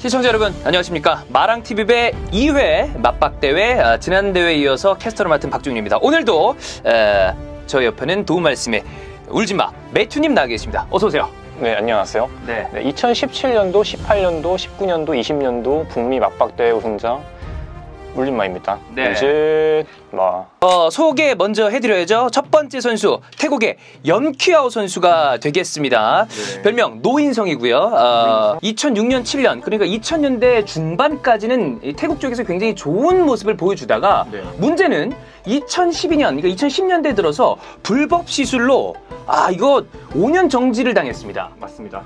시청자 여러분 안녕하십니까 마랑TV배 2회 맞박대회 아, 지난 대회에 이어서 캐스터를 맡은 박중입니다 오늘도 에, 저 옆에는 도움 말씀에 울지마 매튜님 나와 계십니다 어서 오세요 네, 안녕하세요. 네. 네, 2017년도, 18년도, 19년도, 20년도 북미 막박대회 우승자 울진마입니다. 네. 울진마. 어, 소개 먼저 해드려야죠 첫 번째 선수 태국의 염키아오 선수가 되겠습니다 네. 별명 노인성이고요 어, 2006년 7년 그러니까 2000년대 중반까지는 이 태국 쪽에서 굉장히 좋은 모습을 보여주다가 네. 문제는 2012년, 그러니까 2010년대 들어서 불법 시술로 아 이거 5년 정지를 당했습니다. 맞습니다.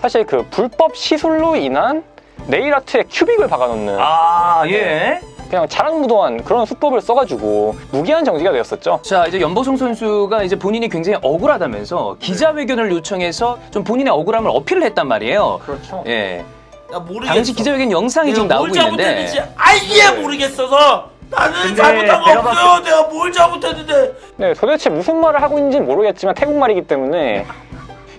사실 그 불법 시술로 인한 네일 아트에 큐빅을 박아놓는 아 예. 그냥 자랑무도한 그런 수법을 써가지고 무기한 정지가 되었었죠. 자 이제 연보성 선수가 이제 본인이 굉장히 억울하다면서 기자회견을 요청해서 좀 본인의 억울함을 어필을 했단 말이에요. 그렇죠. 예. 나 모르겠어. 당시 기자회견 영상이 지금 나오고 뭘 있는데 아예 모르겠어서 나는 잘못한 거 없어요. 내가 뭘 잘못했는데 네, 도대체 무슨 말을 하고 있는지 모르겠지만 태국말이기 때문에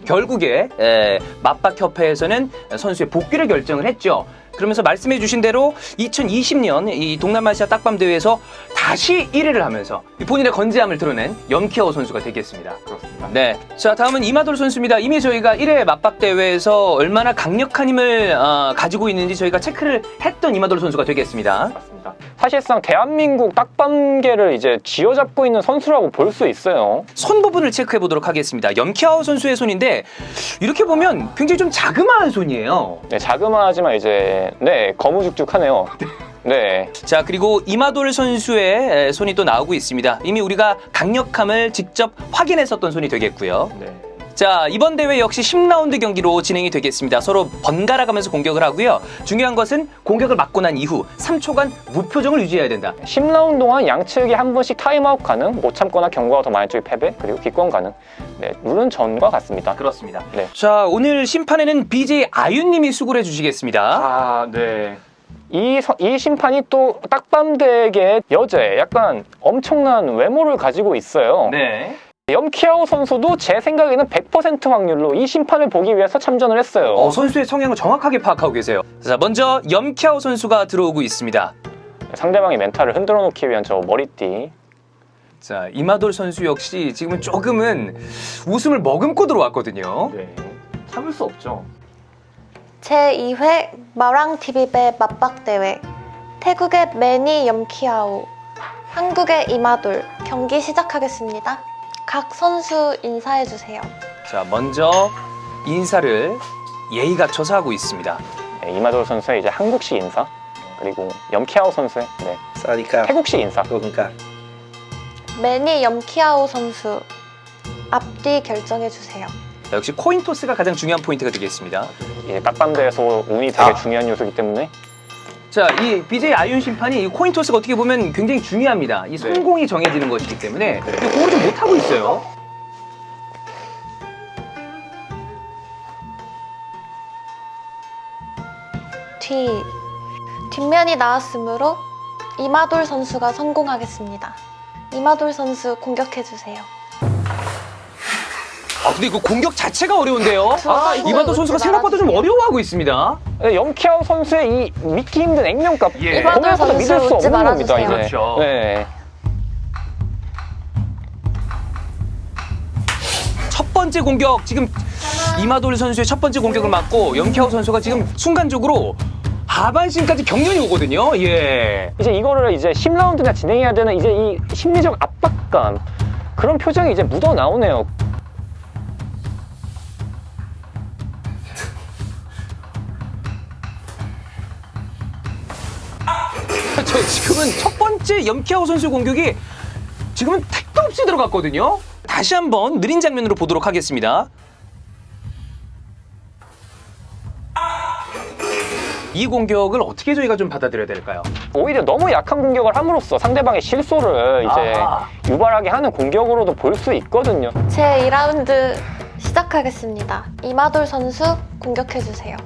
결국에 에, 맞박협회에서는 선수의 복귀를 결정을 했죠. 그러면서 말씀해 주신 대로 2020년 이 동남아시아 딱밤 대회에서 다시 1위를 하면서 본인의 건재함을 드러낸 염키아오 선수가 되겠습니다. 그렇습니다. 네. 자, 다음은 이마돌 선수입니다. 이미 저희가 1회 맞박 대회에서 얼마나 강력한 힘을 어, 가지고 있는지 저희가 체크를 했던 이마돌 선수가 되겠습니다. 맞습니다. 사실상 대한민국 딱밤계를 이제 쥐어잡고 있는 선수라고 볼 수 있어요. 손 부분을 체크해 보도록 하겠습니다. 염키아오 선수의 손인데 이렇게 보면 굉장히 좀 자그마한 손이에요. 네, 자그마하지만 이제 네 거무죽죽하네요. 네, 자 그리고 이마돌 선수의 에, 손이 또 나오고 있습니다. 이미 우리가 강력함을 직접 확인했었던 손이 되겠고요. 네. 자 이번 대회 역시 10라운드 경기로 진행이 되겠습니다. 서로 번갈아 가면서 공격을 하고요. 중요한 것은 공격을 맞고 난 이후 3초간 무표정을 유지해야 된다. 10라운드 동안 양측이 한 번씩 타임아웃 가능, 못 참거나 경고가 더 많은 쪽이 패배, 그리고 기권 가능. 네, 룰은 전과 같습니다. 그렇습니다. 네. 자 오늘 심판에는 BJ 아윤님이 수고를 해주시겠습니다. 아, 네. 이, 서- 이 심판이 또 딱밤대계 여제 약간 엄청난 외모를 가지고 있어요. 네. 염키아오 선수도 제 생각에는 100% 확률로 이 심판을 보기 위해서 참전을 했어요. 어, 선수의 성향을 정확하게 파악하고 계세요. 자 먼저 염키아오 선수가 들어오고 있습니다. 상대방의 멘탈을 흔들어 놓기 위한 저 머리띠. 자 이마돌 선수 역시 지금은 조금은 웃음을 머금고 들어왔거든요. 네. 참을 수 없죠. 제2회 마랑TV배 맞박대회 태국의 매니 염키아오 한국의 이마돌 경기 시작하겠습니다. 각 선수 인사해주세요. 자, 먼저 인사를 예의가 초사하고 있습니다. 네, 이마돌 선수의 이제 한국식 인사 그리고 염키아오 선수의 네. 사니까 태국식 인사 그러니까 매니 염키아오 선수 앞뒤 결정해주세요. 자, 역시 코인 토스가 가장 중요한 포인트가 되겠습니다. 예, 깍밤대에서 운이 되게 아. 중요한 요소이기 때문에 자, 이 BJ 아윤 심판이 이 코인 토스가 어떻게 보면 굉장히 중요합니다. 이 성공이 정해지는 것이기 때문에 네. 근데 그걸 좀 못하고 있어요. 뒤 뒷면이 나왔으므로 이마돌 선수가 성공하겠습니다. 이마돌 선수 공격해주세요. 아, 근데 그 공격 자체가 어려운데요. 아, 이마도 선수가 생각보다 좀 어려워하고 있습니다. 네, 염키아오 선수의 이 믿기 힘든 액면값 예. 선수 믿을 수 없는 겁니다. 이제. 그렇죠. 네. 첫 번째 공격 지금 이마돌 선수의 첫 번째 공격을 맞고 염키아오 선수가 지금 순간적으로 하반신까지 경련이 오거든요. 예. 이제 이거를 이제 10라운드나 진행해야 되는 이제 이 심리적 압박감 그런 표정이 이제 묻어 나오네요. 저 지금은 첫 번째 염키아오 선수 공격이 지금은 택도 없이 들어갔거든요. 다시 한번 느린 장면으로 보도록 하겠습니다. 이 공격을 어떻게 저희가 좀 받아들여야 될까요? 오히려 너무 약한 공격을 함으로써 상대방의 실소를 이제 아하. 유발하게 하는 공격으로도 볼 수 있거든요. 제 2라운드 시작하겠습니다. 이마돌 선수 공격해주세요.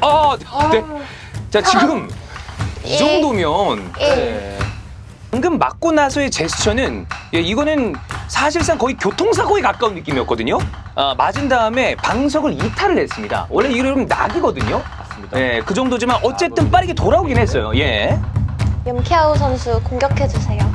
아, 네. 자, 지금 이 예. 정도면 예. 네. 방금 맞고 나서의 제스처는 예, 이거는 사실상 거의 교통사고에 가까운 느낌이었거든요. 아, 맞은 다음에 방석을 이탈을 했습니다. 원래 이러면 낙이거든요. 맞습니다. 네, 그 정도지만 어쨌든 빠르게 돌아오긴 했어요. 예. 염키아우 선수 공격해주세요.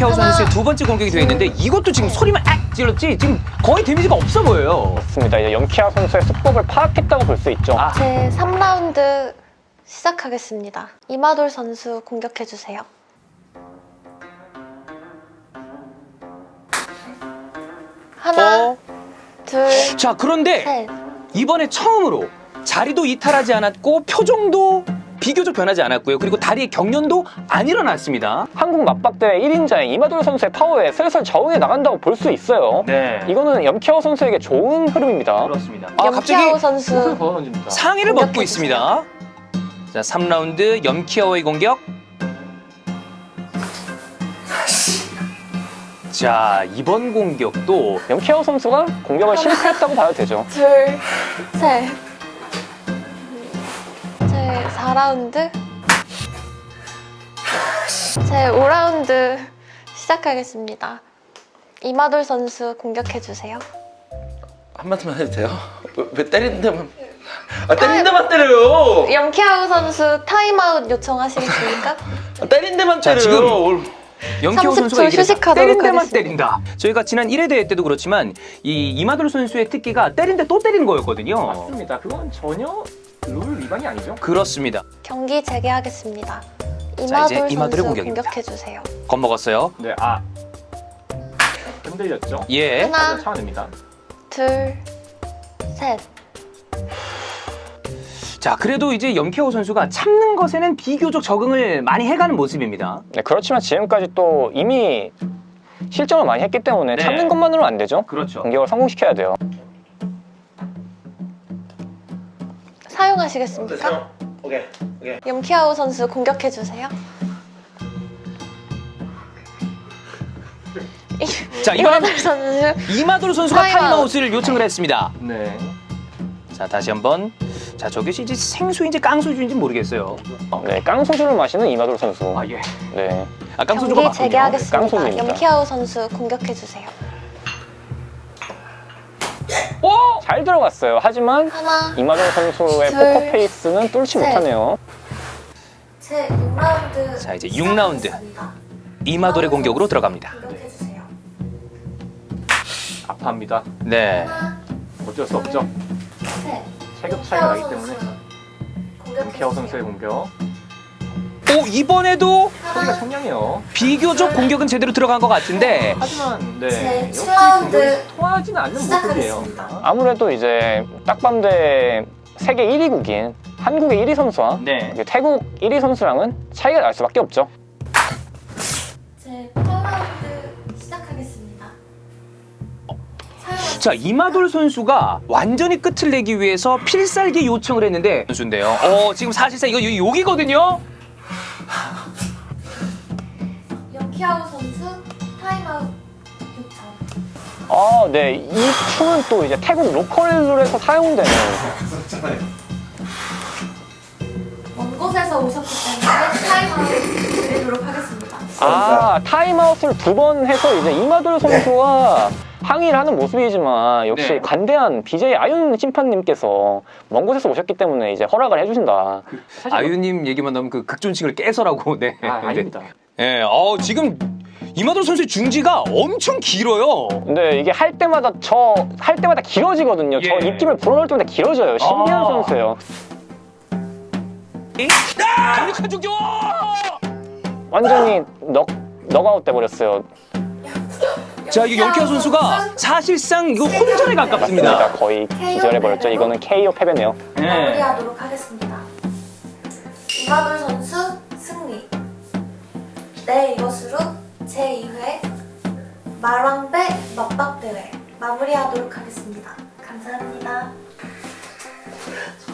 키아우 하나, 선수의 두 번째 공격이 되어 있는데 이것도 지금 소리만 악 찔렀지 지금 거의 데미지가 없어 보여요. 맞습니다. 이제 영키아 선수의 수법을 파악했다고 볼 수 있죠. 아. 제 3라운드 시작하겠습니다. 이마돌 선수 공격해주세요. 하나, 어? 둘, 자, 그런데 셋. 이번에 처음으로 자리도 이탈하지 않았고 표정도 비교적 변하지 않았고요. 그리고 다리의 경련도 안 일어났습니다. 한국 맞박대 1인자인 이마돌 선수의 파워에 슬슬 적응해 나간다고 볼 수 있어요. 네. 이거는 염키아 선수에게 좋은 흐름입니다. 그렇습니다. 아, 염키아우 갑자기 선수 걷어 던집니다. 상의를 벗고 공격해주세요. 있습니다. 자, 3라운드 염키아오의 공격. 자, 이번 공격도 염키아 선수가 공격을 실패했다고 봐도 되죠. 둘, 셋. 제 4라운드. 제 5라운드 시작하겠습니다. 이마돌 선수 공격해주세요. 한마디만 해도 돼요? 왜, 왜 때리는 데만 아 때리는 데만 때려요 염키아우 선수 타임아웃 요청하시겠습니까? 아, 때리는 데만 자, 때려요 지금 30초 선수가. 휴식하도록 때린 데만 하겠습니다. 때린다. 저희가 지난 1회 대회 때도 그렇지만 이 이마돌 선수의 특기가 때린 데 또 때리는 거였거든요. 맞습니다. 그건 전혀 룰 위반이 아니죠. 그렇습니다. 경기 재개하겠습니다. 이제 이마돌 이마돌의 선수 공격입니다. 공격해주세요. 겁먹었어요. 네, 아 흔들렸죠. 예. 하나, 차원입니다. 둘, 셋. 자, 그래도 이제 염키오 선수가 참는 것에는 비교적 적응을 많이 해가는 모습입니다. 네, 그렇지만 지금까지 또 이미 실점을 많이 했기 때문에 네. 참는 것만으로는 안 되죠. 그렇죠. 공격을 성공시켜야 돼요. 사용하시겠습니까? 오케이 오케이 염키아우 선수 공격해주세요. 자, 이마돌 선수 이마돌 선수가 타임아웃. 타임아웃을 요청을 했습니다. 네. 자, 다시 한번. 자, 저것이 이제 생수인지 깡소주인지 모르겠어요. 네, 깡소주를 마시는 이마돌 선수. 아, 예. 네. 아, 깡소주가 경기 맞군요. 재개하겠습니다. 깡소주입니다. 염키아우 선수 공격해 주세요. 오! 잘 들어갔어요. 하지만 하나, 이마돌 선수의 둘, 포커 페이스는 뚫지 셋. 못하네요. 제 6라운드. 자, 이제 6라운드. 이마돌의 공격으로 들어갑니다. 공격해주세요. 아파합니다. 네. 하나, 어쩔 수 없죠. 셋. 체급 차이가 나기 때문에 키아오 선수의 공격. 오, 이번에도 소리가 청량해요. 비교적 공격은 제대로 들어간 것 같은데 하지만 네. 제 역시 7라운드 공격이 통하지는 않는 모습이에요. 시작하겠습니다. 아무래도 이제 딱밤대 세계 1위 국인 한국의 1위 선수와 네. 태국 1위 선수랑은 차이가 날 수밖에 없죠. 제 8라운드 시작하겠습니다. 자, 이마돌 선수가 완전히 끝을 내기 위해서 필살기 요청을 했는데 선수인데요. 어, 지금 사실상 이거 요- 욕이거든요. 염키아우 선수 타임아웃 요청. 아, 네. 이 춤은 또 이제 태국 로컬 룰에서 사용되는 먼 곳에서 오셨기 때문에 타임아웃 드리도록 하겠습니다. 아, 타임아웃을 두 번 해서 이제 이마돌 선수와 항의를 하는 모습이지만 역시 네. 관대한 BJ 아윤 심판님께서 먼 곳에서 오셨기 때문에 이제 허락을 해주신다. 사실 아윤님 얘기만 나오면 그 극존칭을 깨서라고. 네. 아, 아닙니다. 네. 어, 지금 이마돌 선수의 중지가 엄청 길어요. 근데 이게 할 때마다 저 할 때마다 길어지거든요. 저 예. 입김을 불어넣을 때마다 길어져요. 신기한 아. 선수예요. 강력한 중교! 완전히 넉 넉아웃 돼 버렸어요. 자, 이거 영키아 선수가 사실상 이거 혼전에 가깝습니다. 맞습니다. 거의 기절해 버렸죠. 이거는 KO 패배네요. 네. 마무리하도록 하겠습니다. 이마돌 선수. 네, 이것으로 제2회 말왕배 맞박대회 마무리하도록 하겠습니다. 감사합니다.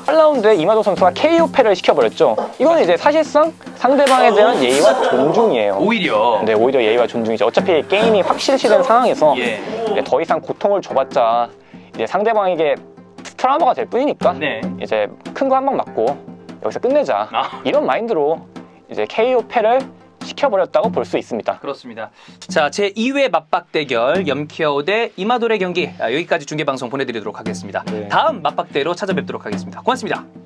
8라운드에 이마도 선수가 KO 패를 시켜버렸죠. 이거는 이제 사실상 상대방에 대한 예의와 존중이에요. 오히려. 네, 오히려 예의와 존중이죠. 어차피 게임이 확실시된 상황에서 예. 더 이상 고통을 줘봤자 이제 상대방에게 트라우마가 될 뿐이니까 네. 이제 큰 거 한 방 맞고 여기서 끝내자 아. 이런 마인드로 이제 KO 패를 시켜버렸다고 볼 수 있습니다. 그렇습니다. 자, 제 2회 맞박 대결 염키아오 대 이마돌의 경기 아, 여기까지 중계 방송 보내드리도록 하겠습니다. 네. 다음 맞박대로 찾아뵙도록 하겠습니다. 고맙습니다.